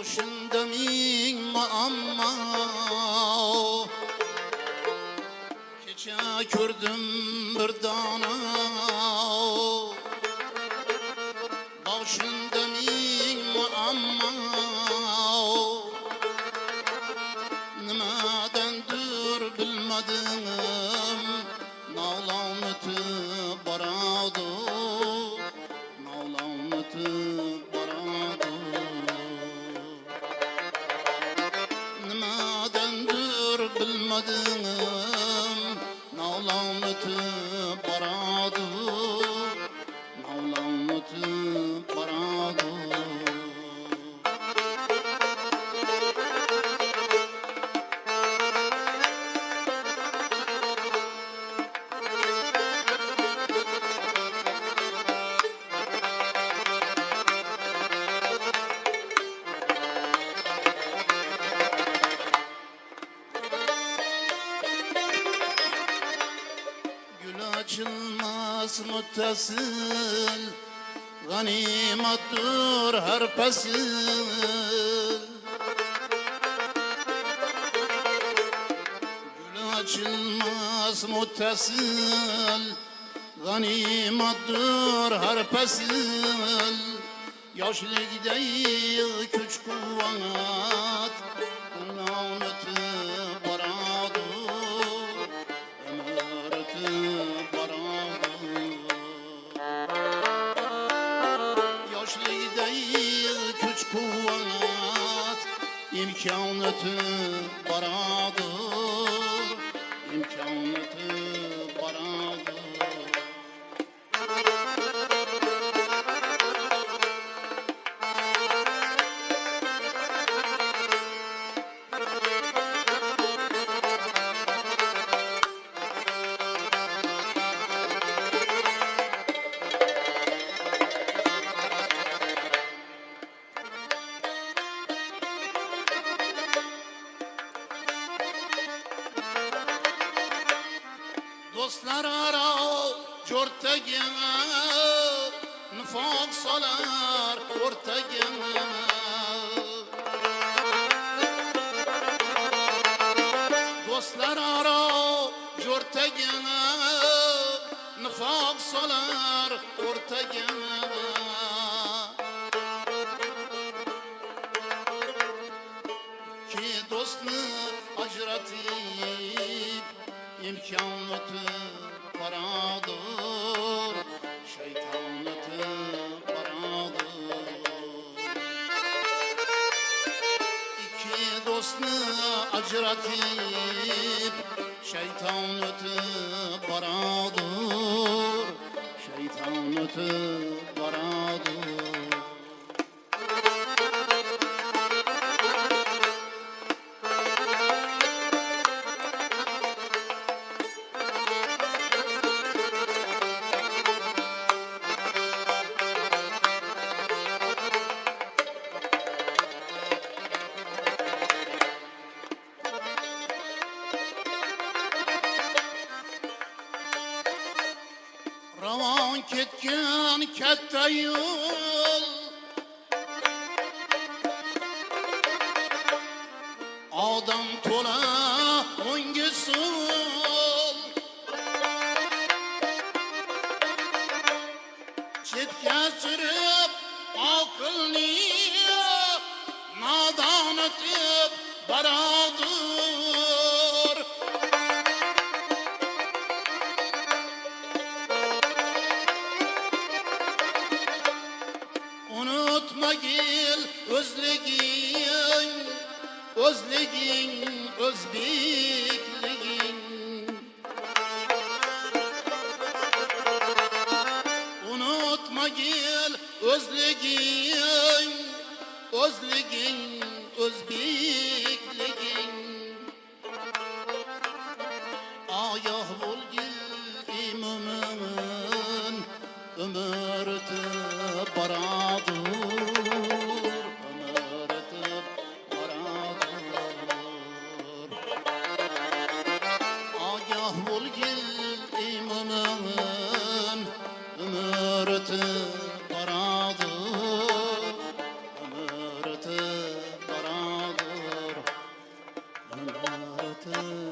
ming muammo kecha ko'rdim bir dona boshimda ming muammo nimadandir bilmadim. Navlon o'tib adını açılmaz muttasıl Ganimettir her pesil Gül açılmaz muttasıl Ganimettir her pesil Yaşlıkta güç kuvvet Bundan ötüp kuvvet imkan ötüp Dostlar ara ortaga nifoq solar o'rtaga Dostlar ara o'rtaga nifoq solar o'rtaga imkon o'tib boradir shayton o'tib boradir ikki do'stni ajratib shayton o'tib ketgan katta yo'l. Odam to'la o'ngga so'l? Chetga surib oqilni nodon o'tib boradir gil özligin Özligin özbekligin Unutma gil özligin Özligin özbekligin Ayah bul imamın Ömürde baradır 嗯。